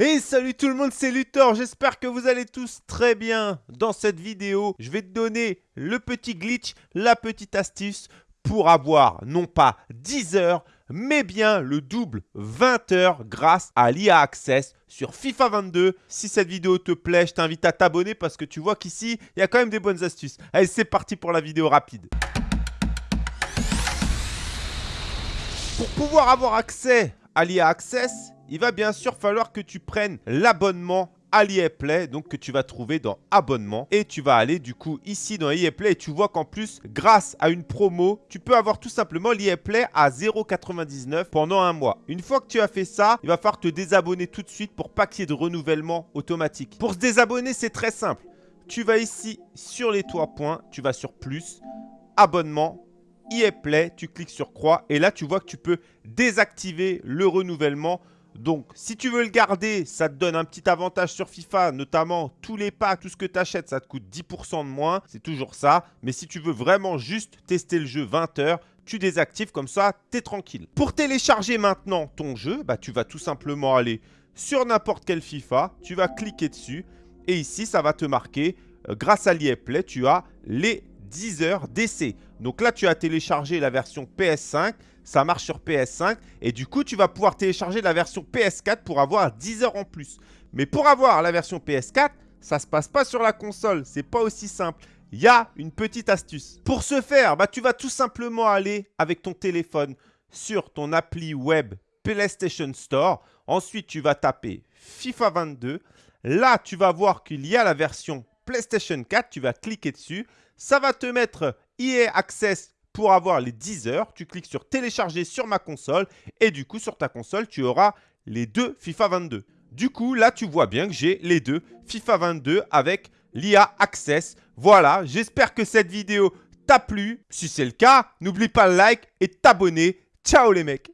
Et salut tout le monde, c'est Luthor, j'espère que vous allez tous très bien. Dans cette vidéo, je vais te donner le petit glitch, la petite astuce pour avoir non pas 10 heures, mais bien le double 20 heures grâce à l'IA Access sur FIFA 22. Si cette vidéo te plaît, je t'invite à t'abonner parce que tu vois qu'ici, il y a quand même des bonnes astuces. Allez, c'est parti pour la vidéo rapide. Pour pouvoir avoir accès à l'IA Access, il va bien sûr falloir que tu prennes l'abonnement à Play, donc que tu vas trouver dans abonnement. Et tu vas aller du coup ici dans Play et tu vois qu'en plus, grâce à une promo, tu peux avoir tout simplement Play à 0,99 pendant un mois. Une fois que tu as fait ça, il va falloir te désabonner tout de suite pour pas qu'il y ait de renouvellement automatique. Pour se désabonner, c'est très simple. Tu vas ici sur les trois points, tu vas sur plus, abonnement, Play, tu cliques sur croix et là tu vois que tu peux désactiver le renouvellement donc, si tu veux le garder, ça te donne un petit avantage sur FIFA, notamment tous les packs, tout ce que tu achètes, ça te coûte 10% de moins. C'est toujours ça. Mais si tu veux vraiment juste tester le jeu 20 heures, tu désactives comme ça, tu es tranquille. Pour télécharger maintenant ton jeu, bah, tu vas tout simplement aller sur n'importe quel FIFA, tu vas cliquer dessus et ici, ça va te marquer, euh, grâce à l'IA Play, tu as les 10 heures d'essai. Donc là, tu as téléchargé la version PS5, ça marche sur PS5 et du coup, tu vas pouvoir télécharger la version PS4 pour avoir 10 heures en plus. Mais pour avoir la version PS4, ça se passe pas sur la console, c'est pas aussi simple. Il y a une petite astuce. Pour ce faire, bah, tu vas tout simplement aller avec ton téléphone sur ton appli web PlayStation Store. Ensuite, tu vas taper FIFA 22. Là, tu vas voir qu'il y a la version PlayStation 4. Tu vas cliquer dessus. Ça va te mettre EA Access pour avoir les 10 heures. Tu cliques sur télécharger sur ma console et du coup sur ta console tu auras les deux FIFA 22. Du coup là tu vois bien que j'ai les deux FIFA 22 avec l'IA Access. Voilà, j'espère que cette vidéo t'a plu. Si c'est le cas, n'oublie pas le like et t'abonner. Ciao les mecs